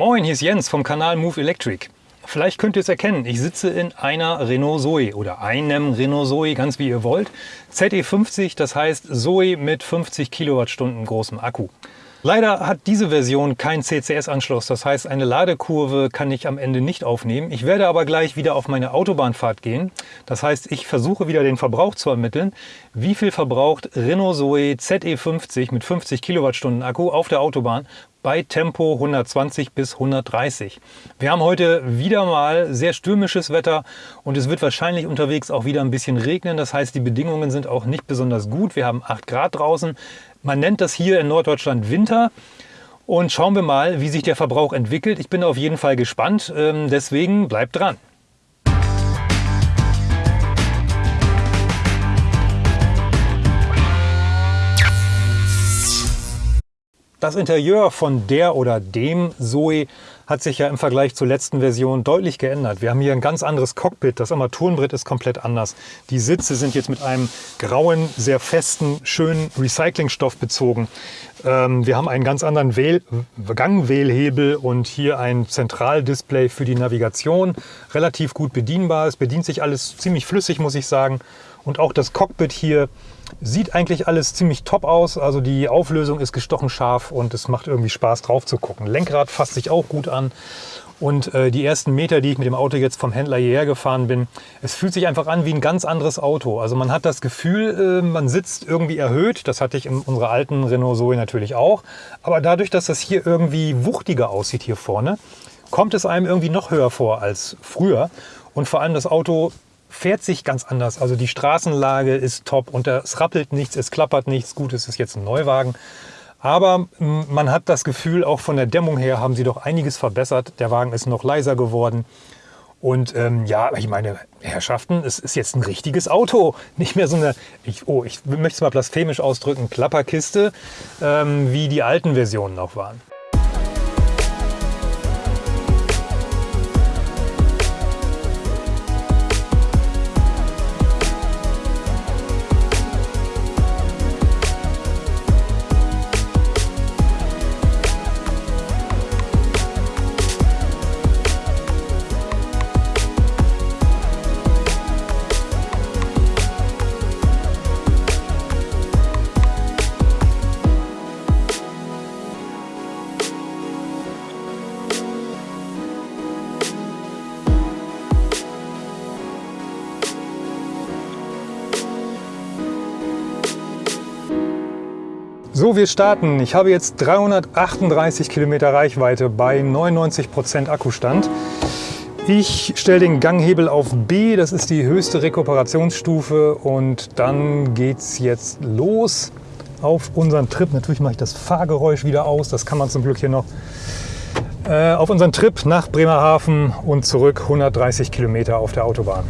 Moin, hier ist Jens vom Kanal Move Electric. Vielleicht könnt ihr es erkennen, ich sitze in einer Renault Zoe oder einem Renault Zoe, ganz wie ihr wollt. ZE50, das heißt Zoe mit 50 Kilowattstunden großem Akku. Leider hat diese Version keinen CCS-Anschluss, das heißt eine Ladekurve kann ich am Ende nicht aufnehmen. Ich werde aber gleich wieder auf meine Autobahnfahrt gehen. Das heißt, ich versuche wieder den Verbrauch zu ermitteln. Wie viel verbraucht Renault Zoe ZE50 mit 50 Kilowattstunden Akku auf der Autobahn bei Tempo 120 bis 130. Wir haben heute wieder mal sehr stürmisches Wetter und es wird wahrscheinlich unterwegs auch wieder ein bisschen regnen. Das heißt, die Bedingungen sind auch nicht besonders gut. Wir haben 8 Grad draußen. Man nennt das hier in Norddeutschland Winter. Und schauen wir mal, wie sich der Verbrauch entwickelt. Ich bin auf jeden Fall gespannt. Ähm, deswegen bleibt dran. Das Interieur von der oder dem Zoe hat sich ja im Vergleich zur letzten Version deutlich geändert. Wir haben hier ein ganz anderes Cockpit. Das Armaturenbrett ist komplett anders. Die Sitze sind jetzt mit einem grauen, sehr festen, schönen Recyclingstoff bezogen. Ähm, wir haben einen ganz anderen Wähl Gangwählhebel und hier ein Zentraldisplay für die Navigation. Relativ gut bedienbar. Es bedient sich alles ziemlich flüssig, muss ich sagen. Und auch das Cockpit hier Sieht eigentlich alles ziemlich top aus. Also die Auflösung ist gestochen scharf und es macht irgendwie Spaß drauf zu gucken. Lenkrad fasst sich auch gut an. Und äh, die ersten Meter, die ich mit dem Auto jetzt vom Händler hierher gefahren bin, es fühlt sich einfach an wie ein ganz anderes Auto. Also man hat das Gefühl, äh, man sitzt irgendwie erhöht. Das hatte ich in unserer alten Renault Zoe natürlich auch. Aber dadurch, dass das hier irgendwie wuchtiger aussieht hier vorne, kommt es einem irgendwie noch höher vor als früher. Und vor allem das Auto fährt sich ganz anders. Also die Straßenlage ist top und es rappelt nichts, es klappert nichts. Gut, es ist jetzt ein Neuwagen. Aber man hat das Gefühl, auch von der Dämmung her haben sie doch einiges verbessert. Der Wagen ist noch leiser geworden. Und ähm, ja, ich meine, Herrschaften, es ist jetzt ein richtiges Auto. Nicht mehr so eine, ich, oh, ich möchte es mal blasphemisch ausdrücken, Klapperkiste, ähm, wie die alten Versionen noch waren. So, wir starten. Ich habe jetzt 338 Kilometer Reichweite bei 99 Prozent Akkustand. Ich stelle den Ganghebel auf B, das ist die höchste Rekuperationsstufe und dann geht es jetzt los auf unseren Trip. Natürlich mache ich das Fahrgeräusch wieder aus, das kann man zum Glück hier noch. Äh, auf unseren Trip nach Bremerhaven und zurück 130 Kilometer auf der Autobahn.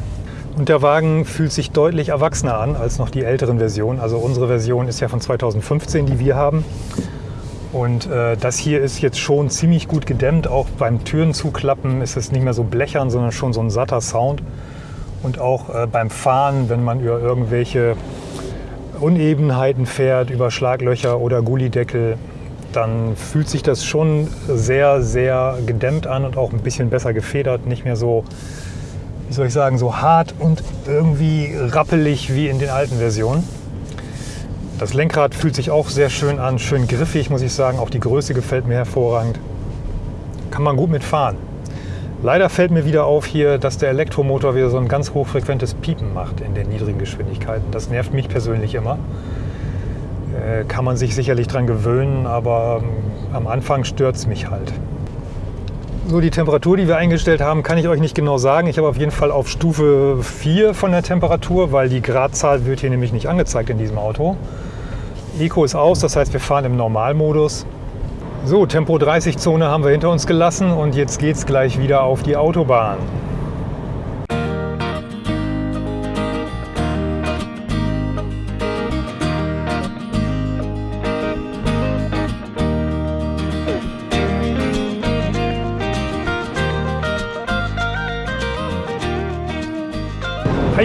Und der Wagen fühlt sich deutlich erwachsener an als noch die älteren Versionen. Also unsere Version ist ja von 2015, die wir haben. Und äh, das hier ist jetzt schon ziemlich gut gedämmt. Auch beim Türen zuklappen ist es nicht mehr so blechern, sondern schon so ein satter Sound. Und auch äh, beim Fahren, wenn man über irgendwelche Unebenheiten fährt, über Schlaglöcher oder Gullideckel, dann fühlt sich das schon sehr, sehr gedämmt an und auch ein bisschen besser gefedert. Nicht mehr so wie soll ich sagen, so hart und irgendwie rappelig wie in den alten Versionen. Das Lenkrad fühlt sich auch sehr schön an, schön griffig, muss ich sagen. Auch die Größe gefällt mir hervorragend. Kann man gut mitfahren. Leider fällt mir wieder auf hier, dass der Elektromotor wieder so ein ganz hochfrequentes Piepen macht in den niedrigen Geschwindigkeiten. Das nervt mich persönlich immer. Äh, kann man sich sicherlich dran gewöhnen, aber ähm, am Anfang stört es mich halt. So die Temperatur, die wir eingestellt haben, kann ich euch nicht genau sagen. Ich habe auf jeden Fall auf Stufe 4 von der Temperatur, weil die Gradzahl wird hier nämlich nicht angezeigt in diesem Auto. Eco ist aus, das heißt wir fahren im Normalmodus. So, Tempo 30 Zone haben wir hinter uns gelassen und jetzt geht es gleich wieder auf die Autobahn.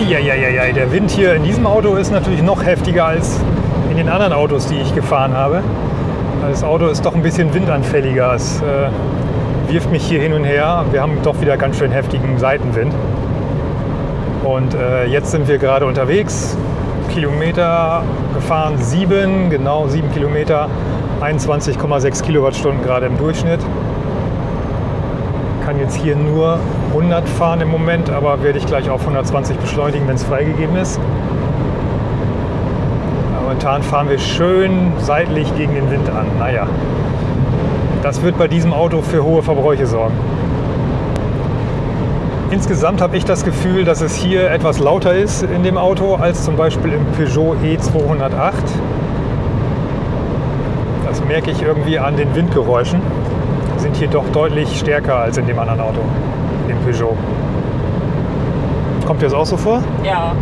Eieieiei, der Wind hier in diesem Auto ist natürlich noch heftiger als in den anderen Autos, die ich gefahren habe. Das Auto ist doch ein bisschen windanfälliger. Es äh, wirft mich hier hin und her. Wir haben doch wieder ganz schön heftigen Seitenwind. Und äh, jetzt sind wir gerade unterwegs. Kilometer gefahren, sieben, genau sieben Kilometer, 21,6 Kilowattstunden gerade im Durchschnitt. Kann jetzt hier nur 100 fahren im Moment, aber werde ich gleich auf 120 beschleunigen, wenn es freigegeben ist. Momentan fahren wir schön seitlich gegen den Wind an. Naja, das wird bei diesem Auto für hohe Verbräuche sorgen. Insgesamt habe ich das Gefühl, dass es hier etwas lauter ist in dem Auto als zum Beispiel im Peugeot E208. Das merke ich irgendwie an den Windgeräuschen. Die sind hier doch deutlich stärker als in dem anderen Auto, dem Peugeot. Kommt dir das auch so vor? Ja,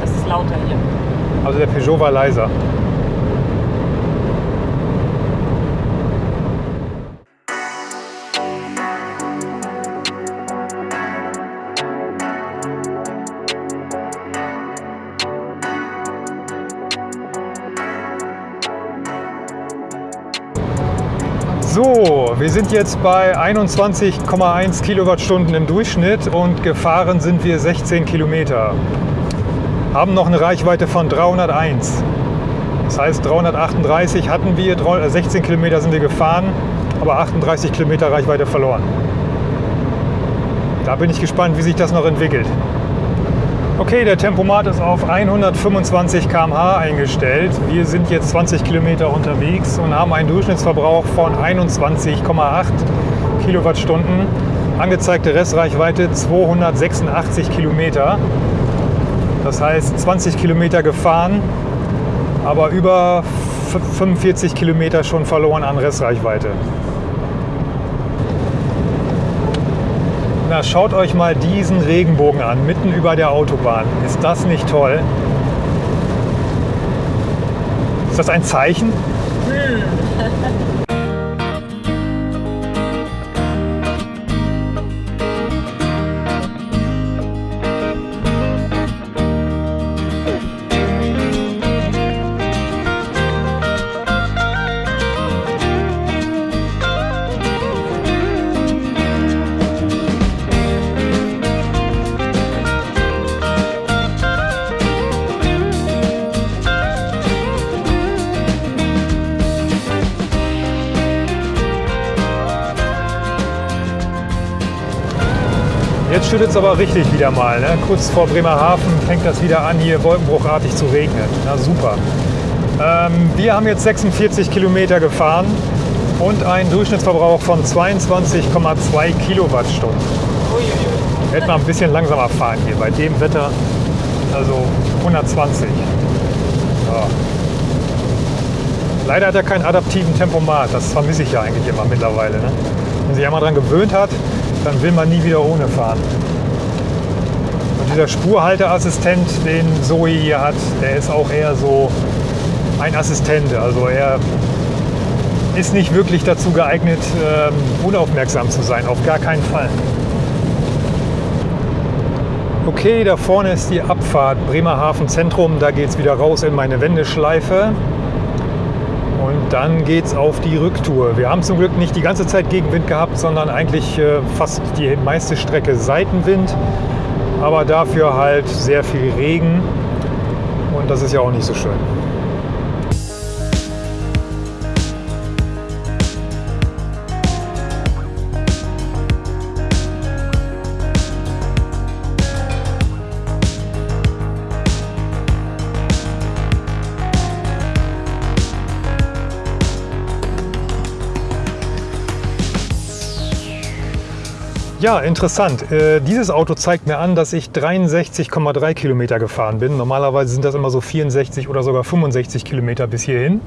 das ist lauter hier. Also der Peugeot war leiser. Wir sind jetzt bei 21,1 Kilowattstunden im Durchschnitt und gefahren sind wir 16 Kilometer. Haben noch eine Reichweite von 301. Das heißt 338 hatten wir, 16 Kilometer sind wir gefahren, aber 38 Kilometer Reichweite verloren. Da bin ich gespannt, wie sich das noch entwickelt. Okay, der Tempomat ist auf 125 km/h eingestellt. Wir sind jetzt 20 Kilometer unterwegs und haben einen Durchschnittsverbrauch von 21,8 Kilowattstunden. Angezeigte Restreichweite 286 Kilometer. Das heißt 20 Kilometer gefahren, aber über 45 Kilometer schon verloren an Restreichweite. Na, schaut euch mal diesen Regenbogen an, mitten über der Autobahn. Ist das nicht toll? Ist das ein Zeichen? schüttet es aber richtig wieder mal. Ne? Kurz vor Bremerhaven fängt das wieder an, hier wolkenbruchartig zu regnen. Na super. Ähm, wir haben jetzt 46 Kilometer gefahren und einen Durchschnittsverbrauch von 22,2 Kilowattstunden. Hätten wir ein bisschen langsamer fahren hier bei dem Wetter. Also 120. Ja. Leider hat er keinen adaptiven Tempomat. Das vermisse ich ja eigentlich immer mittlerweile. Ne? Wenn sich einmal daran gewöhnt hat, dann will man nie wieder ohne fahren. Und dieser Spurhalteassistent, den Zoe hier hat, der ist auch eher so ein Assistent. Also er ist nicht wirklich dazu geeignet, ähm, unaufmerksam zu sein, auf gar keinen Fall. Okay, da vorne ist die Abfahrt Bremerhaven Zentrum. Da geht es wieder raus in meine Wendeschleife. Und dann geht es auf die Rücktour. Wir haben zum Glück nicht die ganze Zeit Gegenwind gehabt, sondern eigentlich äh, fast die meiste Strecke Seitenwind. Aber dafür halt sehr viel Regen. Und das ist ja auch nicht so schön. Ja, interessant. Äh, dieses Auto zeigt mir an, dass ich 63,3 Kilometer gefahren bin. Normalerweise sind das immer so 64 oder sogar 65 Kilometer bis hierhin.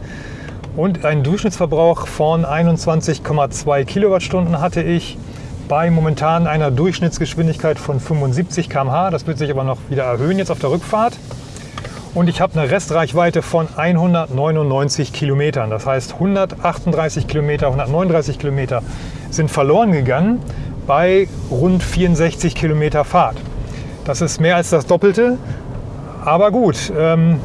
Und einen Durchschnittsverbrauch von 21,2 Kilowattstunden hatte ich bei momentan einer Durchschnittsgeschwindigkeit von 75 km/h. Das wird sich aber noch wieder erhöhen jetzt auf der Rückfahrt. Und ich habe eine Restreichweite von 199 Kilometern. Das heißt 138 Kilometer, 139 Kilometer sind verloren gegangen bei rund 64 Kilometer Fahrt. Das ist mehr als das Doppelte, aber gut. Ähm,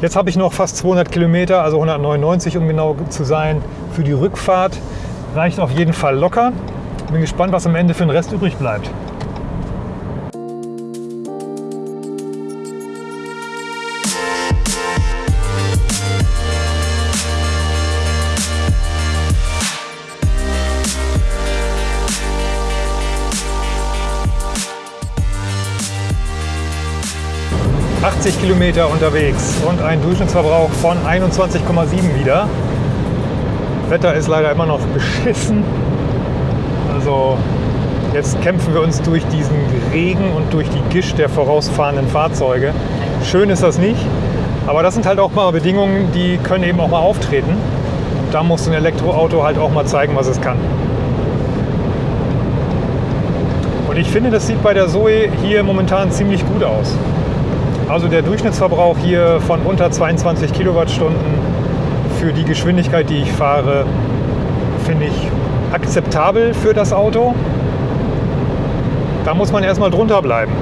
jetzt habe ich noch fast 200 Kilometer, also 199 um genau zu sein, für die Rückfahrt. Reicht auf jeden Fall locker. Bin gespannt, was am Ende für den Rest übrig bleibt. 80 Kilometer unterwegs und ein Durchschnittsverbrauch von 21,7 wieder. Wetter ist leider immer noch beschissen. Also jetzt kämpfen wir uns durch diesen Regen und durch die Gischt der vorausfahrenden Fahrzeuge. Schön ist das nicht, aber das sind halt auch mal Bedingungen, die können eben auch mal auftreten. Da muss ein Elektroauto halt auch mal zeigen, was es kann. Und ich finde, das sieht bei der Zoe hier momentan ziemlich gut aus. Also der Durchschnittsverbrauch hier von unter 22 Kilowattstunden für die Geschwindigkeit, die ich fahre, finde ich akzeptabel für das Auto. Da muss man erstmal drunter bleiben.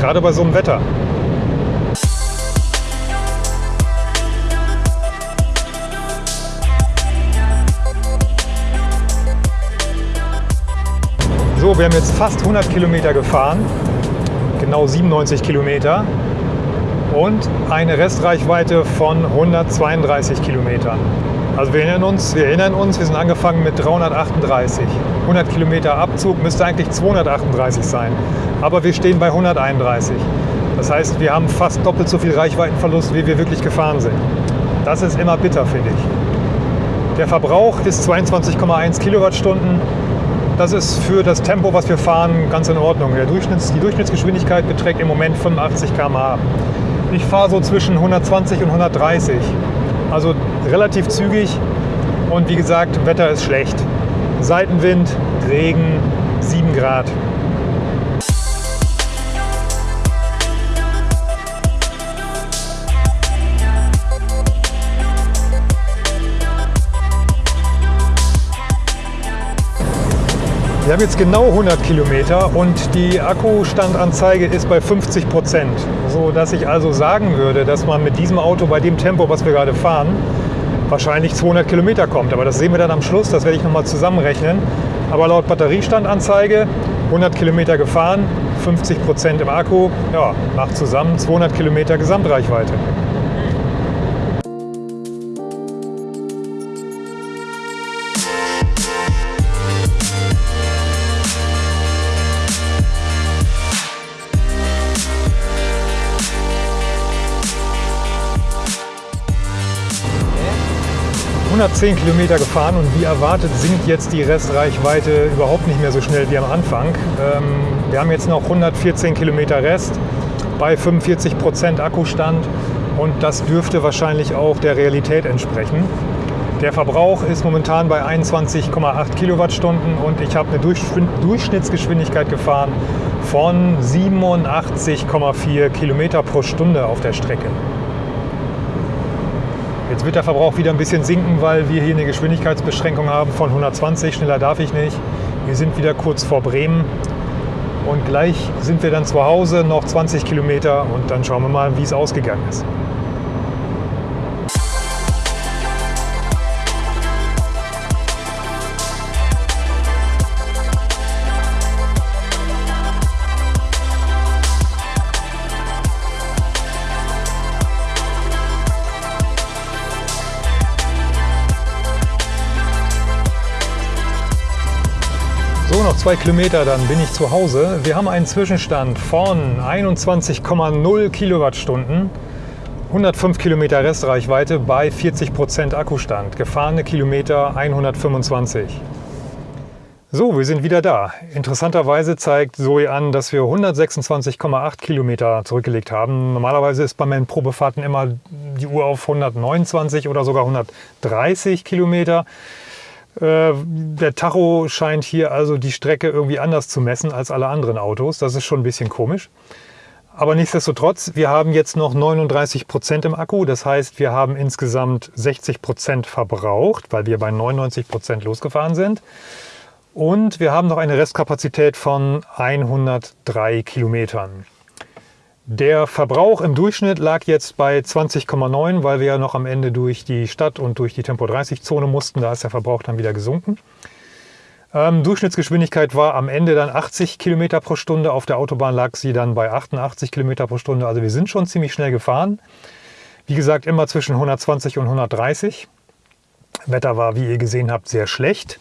Gerade bei so einem Wetter. So, wir haben jetzt fast 100 Kilometer gefahren genau 97 Kilometer und eine Restreichweite von 132 Kilometern. Also wir erinnern uns, wir erinnern uns, wir sind angefangen mit 338. 100 Kilometer Abzug müsste eigentlich 238 sein, aber wir stehen bei 131. Das heißt, wir haben fast doppelt so viel Reichweitenverlust, wie wir wirklich gefahren sind. Das ist immer bitter, finde ich. Der Verbrauch ist 22,1 Kilowattstunden das ist für das Tempo, was wir fahren, ganz in Ordnung. Durchschnitts-, die Durchschnittsgeschwindigkeit beträgt im Moment 85 km/h. Ich fahre so zwischen 120 und 130. Also relativ zügig und wie gesagt, Wetter ist schlecht. Seitenwind, Regen, 7 Grad. Wir haben jetzt genau 100 Kilometer und die Akkustandanzeige ist bei 50 Prozent. So dass ich also sagen würde, dass man mit diesem Auto bei dem Tempo, was wir gerade fahren, wahrscheinlich 200 Kilometer kommt. Aber das sehen wir dann am Schluss, das werde ich nochmal zusammenrechnen. Aber laut Batteriestandanzeige 100 Kilometer gefahren, 50 Prozent im Akku, ja, macht zusammen 200 Kilometer Gesamtreichweite. 110 Kilometer gefahren und wie erwartet sinkt jetzt die Restreichweite überhaupt nicht mehr so schnell wie am Anfang. Ähm, wir haben jetzt noch 114 Kilometer Rest bei 45 Prozent Akkustand und das dürfte wahrscheinlich auch der Realität entsprechen. Der Verbrauch ist momentan bei 21,8 Kilowattstunden und ich habe eine Durchschnittsgeschwindigkeit gefahren von 87,4 Kilometer pro Stunde auf der Strecke. Jetzt wird der Verbrauch wieder ein bisschen sinken, weil wir hier eine Geschwindigkeitsbeschränkung haben von 120. Schneller darf ich nicht. Wir sind wieder kurz vor Bremen. Und gleich sind wir dann zu Hause, noch 20 Kilometer und dann schauen wir mal, wie es ausgegangen ist. Zwei Kilometer, dann bin ich zu Hause. Wir haben einen Zwischenstand von 21,0 Kilowattstunden, 105 Kilometer Restreichweite bei 40 Prozent Akkustand. Gefahrene Kilometer 125. So, wir sind wieder da. Interessanterweise zeigt Zoe an, dass wir 126,8 Kilometer zurückgelegt haben. Normalerweise ist bei meinen Probefahrten immer die Uhr auf 129 oder sogar 130 Kilometer. Äh, der Tacho scheint hier also die Strecke irgendwie anders zu messen als alle anderen Autos. Das ist schon ein bisschen komisch. Aber nichtsdestotrotz, wir haben jetzt noch 39 Prozent im Akku. Das heißt, wir haben insgesamt 60 Prozent verbraucht, weil wir bei 99 Prozent losgefahren sind. Und wir haben noch eine Restkapazität von 103 Kilometern. Der Verbrauch im Durchschnitt lag jetzt bei 20,9, weil wir ja noch am Ende durch die Stadt und durch die Tempo-30-Zone mussten. Da ist der Verbrauch dann wieder gesunken. Ähm, Durchschnittsgeschwindigkeit war am Ende dann 80 Kilometer pro Stunde. Auf der Autobahn lag sie dann bei 88 Kilometer pro Stunde. Also wir sind schon ziemlich schnell gefahren. Wie gesagt, immer zwischen 120 und 130. Wetter war, wie ihr gesehen habt, sehr schlecht.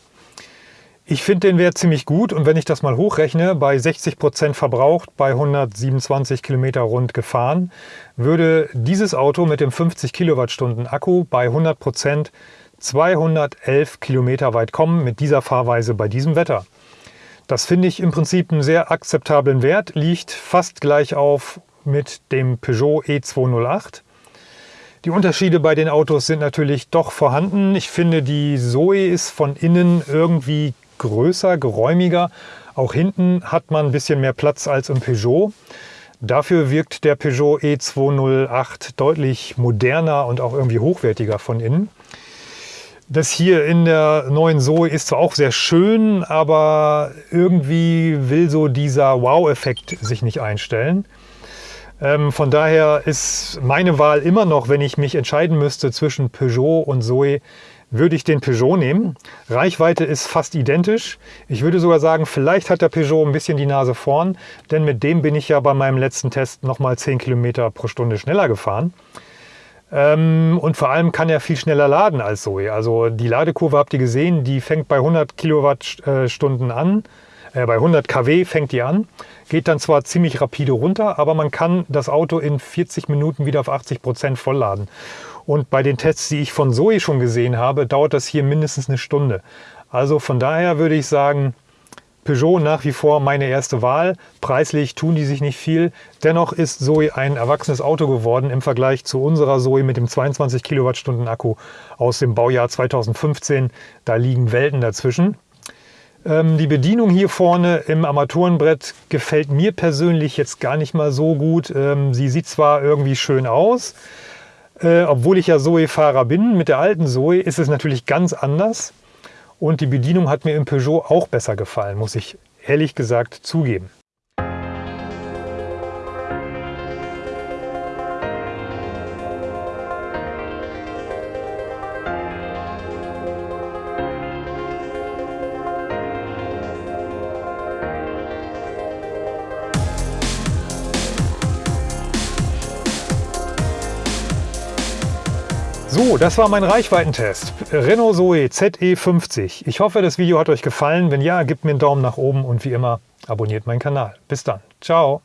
Ich finde den Wert ziemlich gut und wenn ich das mal hochrechne, bei 60 Prozent verbraucht, bei 127 Kilometer rund gefahren, würde dieses Auto mit dem 50 Kilowattstunden Akku bei 100 Prozent 211 Kilometer weit kommen mit dieser Fahrweise bei diesem Wetter. Das finde ich im Prinzip einen sehr akzeptablen Wert, liegt fast gleich auf mit dem Peugeot E208. Die Unterschiede bei den Autos sind natürlich doch vorhanden. Ich finde, die Zoe ist von innen irgendwie größer, geräumiger. Auch hinten hat man ein bisschen mehr Platz als im Peugeot. Dafür wirkt der Peugeot E208 deutlich moderner und auch irgendwie hochwertiger von innen. Das hier in der neuen Zoe ist zwar auch sehr schön, aber irgendwie will so dieser Wow-Effekt sich nicht einstellen. Ähm, von daher ist meine Wahl immer noch, wenn ich mich entscheiden müsste zwischen Peugeot und Zoe, würde ich den Peugeot nehmen. Reichweite ist fast identisch. Ich würde sogar sagen, vielleicht hat der Peugeot ein bisschen die Nase vorn, denn mit dem bin ich ja bei meinem letzten Test nochmal 10 Kilometer pro Stunde schneller gefahren. Ähm, und vor allem kann er viel schneller laden als Zoe. Also die Ladekurve habt ihr gesehen, die fängt bei 100 Kilowattstunden an, äh, bei 100 kW fängt die an, geht dann zwar ziemlich rapide runter, aber man kann das Auto in 40 Minuten wieder auf 80 Prozent vollladen. Und bei den Tests, die ich von Zoe schon gesehen habe, dauert das hier mindestens eine Stunde. Also von daher würde ich sagen, Peugeot nach wie vor meine erste Wahl. Preislich tun die sich nicht viel. Dennoch ist Zoe ein erwachsenes Auto geworden im Vergleich zu unserer Zoe mit dem 22 Kilowattstunden Akku aus dem Baujahr 2015. Da liegen Welten dazwischen. Ähm, die Bedienung hier vorne im Armaturenbrett gefällt mir persönlich jetzt gar nicht mal so gut. Ähm, sie sieht zwar irgendwie schön aus, äh, obwohl ich ja Zoe-Fahrer bin. Mit der alten Zoe ist es natürlich ganz anders. Und die Bedienung hat mir im Peugeot auch besser gefallen, muss ich ehrlich gesagt zugeben. So, das war mein Reichweitentest. Renault Zoe ZE50. Ich hoffe, das Video hat euch gefallen. Wenn ja, gebt mir einen Daumen nach oben und wie immer, abonniert meinen Kanal. Bis dann. Ciao.